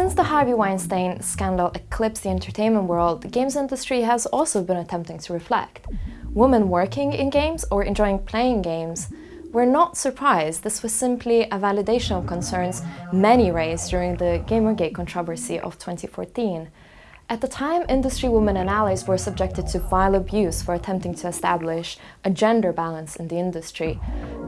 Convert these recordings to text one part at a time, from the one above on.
Since the Harvey Weinstein scandal eclipsed the entertainment world, the games industry has also been attempting to reflect. Women working in games or enjoying playing games were not surprised. This was simply a validation of concerns many raised during the Gamergate controversy of 2014. At the time, industry women and allies were subjected to vile abuse for attempting to establish a gender balance in the industry.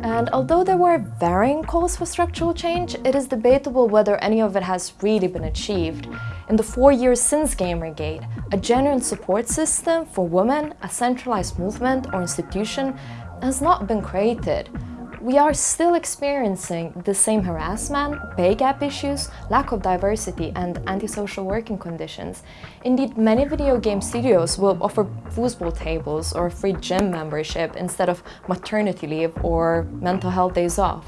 And although there were varying calls for structural change, it is debatable whether any of it has really been achieved. In the four years since Gamergate, a genuine support system for women, a centralized movement or institution has not been created we are still experiencing the same harassment, pay gap issues, lack of diversity and antisocial working conditions. Indeed, many video game studios will offer foosball tables or free gym membership instead of maternity leave or mental health days off.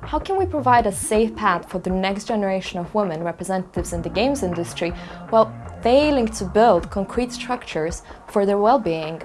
How can we provide a safe path for the next generation of women representatives in the games industry while failing to build concrete structures for their well-being?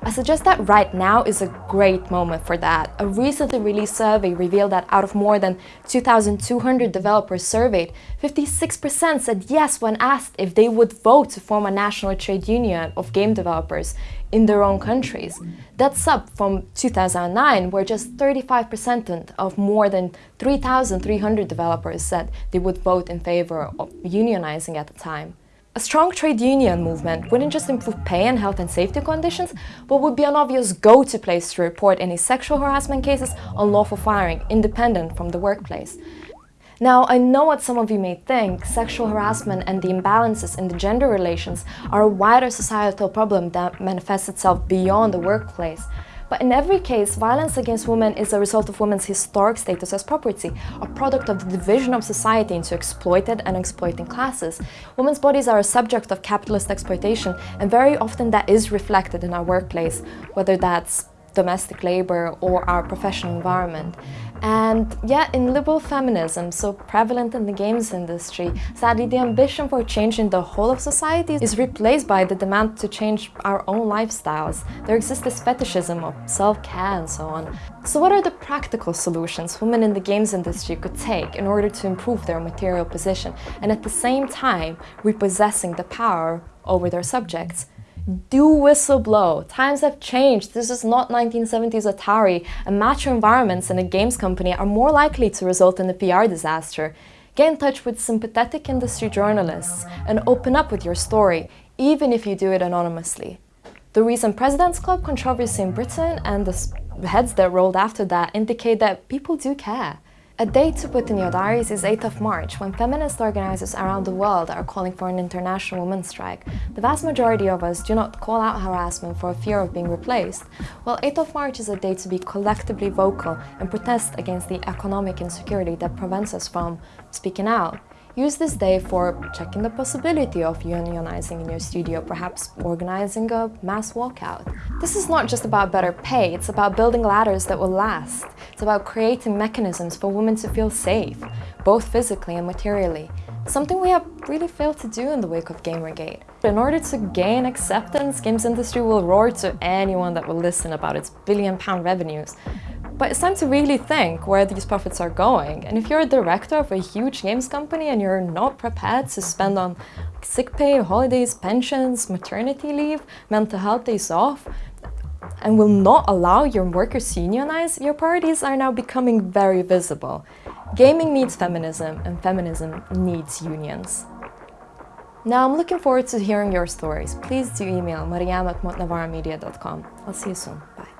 I suggest that right now is a great moment for that. A recently released survey revealed that out of more than 2,200 developers surveyed, 56% said yes when asked if they would vote to form a national trade union of game developers in their own countries. That's up from 2009, where just 35% of more than 3,300 developers said they would vote in favor of unionizing at the time. A strong trade union movement wouldn't just improve pay and health and safety conditions, but would be an obvious go-to place to report any sexual harassment cases, unlawful firing, independent from the workplace. Now, I know what some of you may think, sexual harassment and the imbalances in the gender relations are a wider societal problem that manifests itself beyond the workplace. But in every case, violence against women is a result of women's historic status as property, a product of the division of society into exploited and exploiting classes. Women's bodies are a subject of capitalist exploitation, and very often that is reflected in our workplace, whether that's domestic labor or our professional environment. And yet in liberal feminism, so prevalent in the games industry, sadly the ambition for changing the whole of society is replaced by the demand to change our own lifestyles. There exists this fetishism of self-care and so on. So what are the practical solutions women in the games industry could take in order to improve their material position and at the same time repossessing the power over their subjects? Do whistle blow. Times have changed. This is not 1970s Atari, and macho environments in a games company are more likely to result in a PR disaster. Get in touch with sympathetic industry journalists and open up with your story, even if you do it anonymously. The recent President's Club controversy in Britain and the heads that rolled after that indicate that people do care. A date to put in your diaries is 8th of March, when feminist organizers around the world are calling for an international women's strike. The vast majority of us do not call out harassment for fear of being replaced, while 8th of March is a day to be collectively vocal and protest against the economic insecurity that prevents us from speaking out. Use this day for checking the possibility of unionizing in your studio, perhaps organizing a mass walkout. This is not just about better pay, it's about building ladders that will last. It's about creating mechanisms for women to feel safe, both physically and materially. Something we have really failed to do in the wake of Gamergate. In order to gain acceptance, games industry will roar to anyone that will listen about its billion pound revenues. But it's time to really think where these profits are going. And if you're a director of a huge games company and you're not prepared to spend on sick pay, holidays, pensions, maternity leave, mental health days off, and will not allow your workers to unionize, your priorities are now becoming very visible. Gaming needs feminism, and feminism needs unions. Now I'm looking forward to hearing your stories. Please do email mariam at I'll see you soon. Bye.